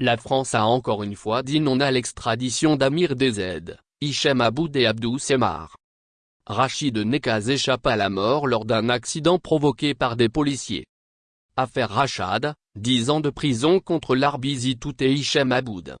La France a encore une fois dit non à l'extradition d'Amir DZ, Hichem Aboud et Abdou Semar. Rachid Nekaz échappe à la mort lors d'un accident provoqué par des policiers. Affaire Rachad, 10 ans de prison contre l'Arbizi Tout et Hichem Aboud.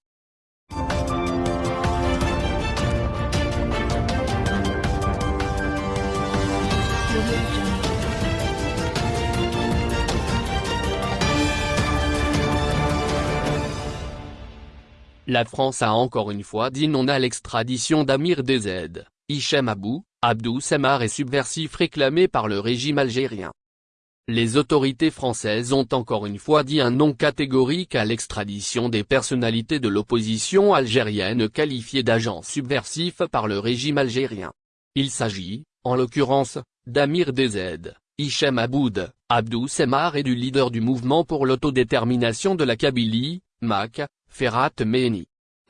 La France a encore une fois dit non à l'extradition d'Amir DZ, Hichem Abou, Abdou Samar et subversif réclamé par le régime algérien. Les autorités françaises ont encore une fois dit un non catégorique à l'extradition des personnalités de l'opposition algérienne qualifiées d'agents subversifs par le régime algérien. Il s'agit, en l'occurrence, d'Amir DZ, Hichem Aboud, Abdou Semar et du leader du mouvement pour l'autodétermination de la Kabylie, MAC,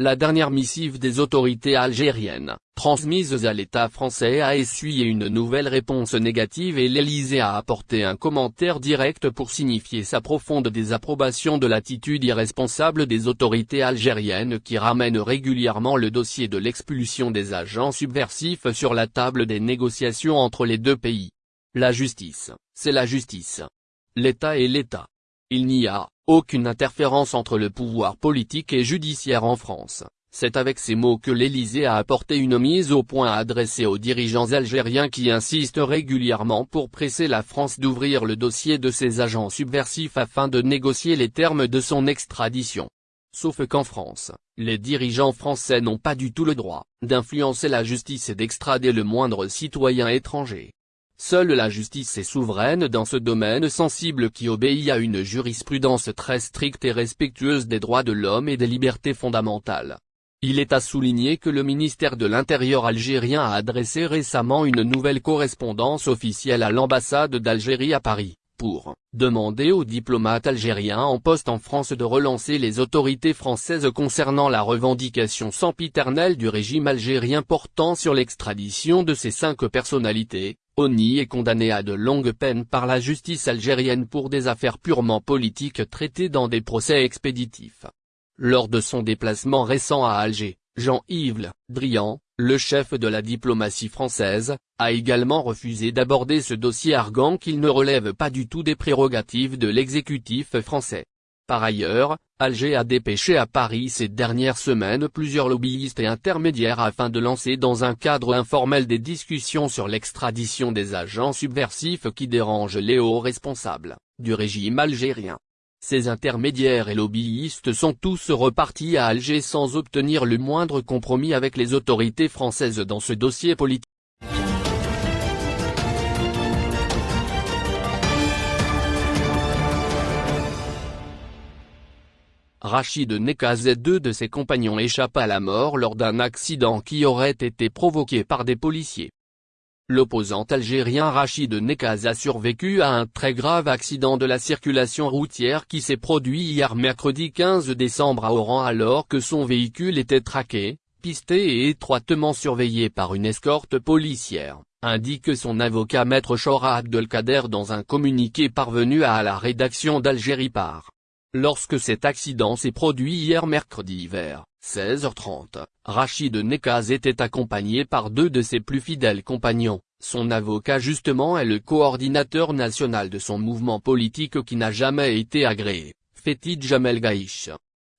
La dernière missive des autorités algériennes, transmise à l'État français a essuyé une nouvelle réponse négative et l'Élysée a apporté un commentaire direct pour signifier sa profonde désapprobation de l'attitude irresponsable des autorités algériennes qui ramènent régulièrement le dossier de l'expulsion des agents subversifs sur la table des négociations entre les deux pays. La justice, c'est la justice. L'État est l'État. Il n'y a, aucune interférence entre le pouvoir politique et judiciaire en France. C'est avec ces mots que l'Élysée a apporté une mise au point adressée aux dirigeants algériens qui insistent régulièrement pour presser la France d'ouvrir le dossier de ses agents subversifs afin de négocier les termes de son extradition. Sauf qu'en France, les dirigeants français n'ont pas du tout le droit d'influencer la justice et d'extrader le moindre citoyen étranger. Seule la justice est souveraine dans ce domaine sensible qui obéit à une jurisprudence très stricte et respectueuse des droits de l'homme et des libertés fondamentales. Il est à souligner que le ministère de l'Intérieur algérien a adressé récemment une nouvelle correspondance officielle à l'ambassade d'Algérie à Paris, pour demander aux diplomates algériens en poste en France de relancer les autorités françaises concernant la revendication sempiternelle du régime algérien portant sur l'extradition de ces cinq personnalités, Oni est condamné à de longues peines par la justice algérienne pour des affaires purement politiques traitées dans des procès expéditifs. Lors de son déplacement récent à Alger, Jean-Yves Drian, le chef de la diplomatie française, a également refusé d'aborder ce dossier argant qu'il ne relève pas du tout des prérogatives de l'exécutif français. Par ailleurs, Alger a dépêché à Paris ces dernières semaines plusieurs lobbyistes et intermédiaires afin de lancer dans un cadre informel des discussions sur l'extradition des agents subversifs qui dérangent les hauts responsables du régime algérien. Ces intermédiaires et lobbyistes sont tous repartis à Alger sans obtenir le moindre compromis avec les autorités françaises dans ce dossier politique. Rachid Nekaz et deux de ses compagnons échappent à la mort lors d'un accident qui aurait été provoqué par des policiers. L'opposant algérien Rachid Nekaz a survécu à un très grave accident de la circulation routière qui s'est produit hier mercredi 15 décembre à Oran alors que son véhicule était traqué, pisté et étroitement surveillé par une escorte policière, indique son avocat maître Chora Abdelkader dans un communiqué parvenu à la rédaction d'Algérie par. Lorsque cet accident s'est produit hier mercredi vers 16h30, Rachid Nekaz était accompagné par deux de ses plus fidèles compagnons. Son avocat justement est le coordinateur national de son mouvement politique qui n'a jamais été agréé, Fétid Jamel Gaïch.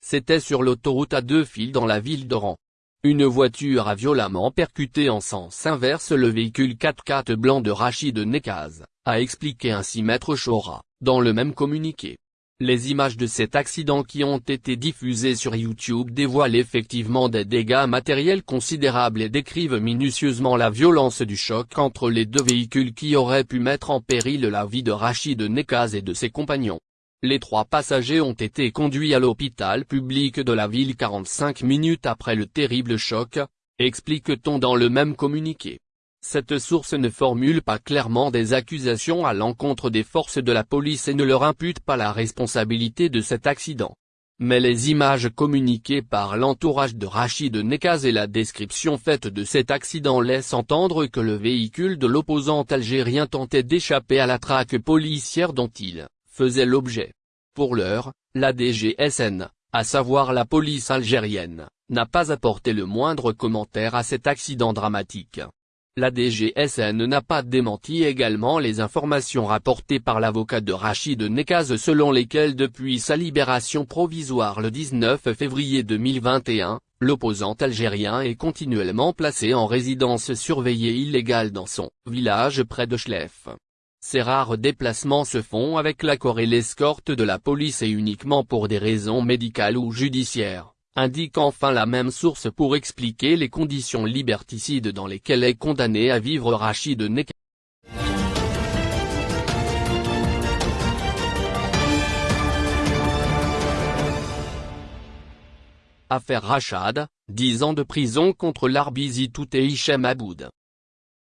C'était sur l'autoroute à deux fils dans la ville d'Oran. Une voiture a violemment percuté en sens inverse le véhicule 4x4 blanc de Rachid Nekaz, a expliqué ainsi Maître Chora, dans le même communiqué. Les images de cet accident qui ont été diffusées sur YouTube dévoilent effectivement des dégâts matériels considérables et décrivent minutieusement la violence du choc entre les deux véhicules qui auraient pu mettre en péril la vie de Rachid Nekaz et de ses compagnons. Les trois passagers ont été conduits à l'hôpital public de la ville 45 minutes après le terrible choc, explique-t-on dans le même communiqué. Cette source ne formule pas clairement des accusations à l'encontre des forces de la police et ne leur impute pas la responsabilité de cet accident. Mais les images communiquées par l'entourage de Rachid Nekaz et la description faite de cet accident laissent entendre que le véhicule de l'opposant algérien tentait d'échapper à la traque policière dont il faisait l'objet. Pour l'heure, la DGSN à savoir la police algérienne, n'a pas apporté le moindre commentaire à cet accident dramatique. La DGSN n'a pas démenti également les informations rapportées par l'avocat de Rachid Nekaz selon lesquelles depuis sa libération provisoire le 19 février 2021, l'opposant algérien est continuellement placé en résidence surveillée illégale dans son village près de Schleff. Ces rares déplacements se font avec l'accord et l'escorte de la police et uniquement pour des raisons médicales ou judiciaires indique enfin la même source pour expliquer les conditions liberticides dans lesquelles est condamné à vivre Rachid Nek. Affaire Rachad, 10 ans de prison contre l'Arbizi et Hichem Aboud.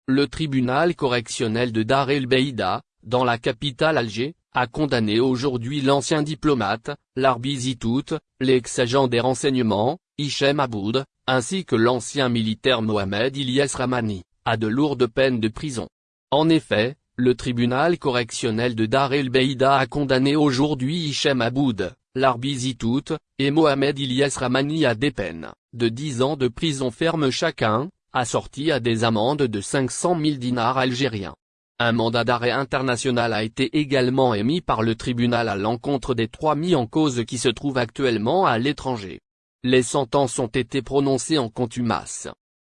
Le tribunal correctionnel de Dar el Beida, dans la capitale Alger, a condamné aujourd'hui l'ancien diplomate, l'Arbizitout, l'ex-agent des renseignements, Hichem Aboud, ainsi que l'ancien militaire Mohamed Ilyes Ramani, à de lourdes peines de prison. En effet, le tribunal correctionnel de Dar el Beida a condamné aujourd'hui Hichem Aboud, l'Arbizitout, et Mohamed Ilyes Ramani à des peines, de 10 ans de prison ferme chacun, assorties à des amendes de 500 000 dinars algériens. Un mandat d'arrêt international a été également émis par le tribunal à l'encontre des trois mis en cause qui se trouvent actuellement à l'étranger. Les sentences ont été prononcées en contumace.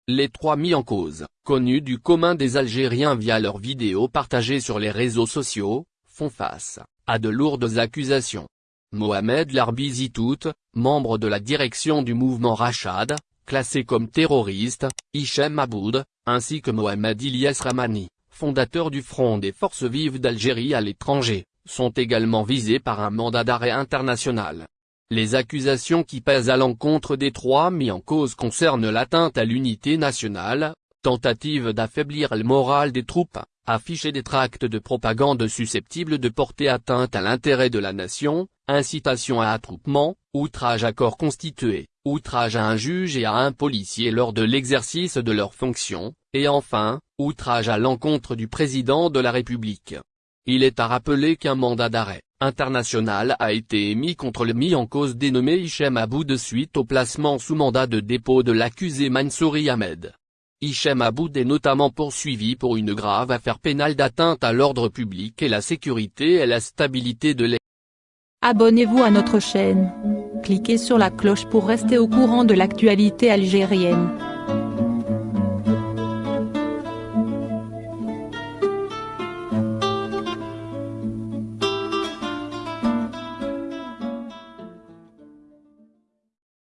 Les trois mis en cause, connus du commun des Algériens via leurs vidéos partagées sur les réseaux sociaux, font face à de lourdes accusations. Mohamed Larbizitout, membre de la direction du mouvement Rachad, classé comme terroriste, Hichem Aboud, ainsi que Mohamed Ilyes Ramani, fondateurs du Front des Forces Vives d'Algérie à l'étranger, sont également visés par un mandat d'arrêt international. Les accusations qui pèsent à l'encontre des trois mis en cause concernent l'atteinte à l'unité nationale, tentative d'affaiblir le moral des troupes, afficher des tracts de propagande susceptibles de porter atteinte à l'intérêt de la nation, incitation à attroupement, outrage à corps constitué, outrage à un juge et à un policier lors de l'exercice de leurs fonctions, et enfin, outrage à l'encontre du président de la République. Il est à rappeler qu'un mandat d'arrêt international a été émis contre le mis en cause dénommé Hichem Abou de suite au placement sous mandat de dépôt de l'accusé Mansouri Ahmed. Hichem Aboud est notamment poursuivi pour une grave affaire pénale d'atteinte à l'ordre public et la sécurité et la stabilité de l'État. Abonnez-vous à notre chaîne. Cliquez sur la cloche pour rester au courant de l'actualité algérienne.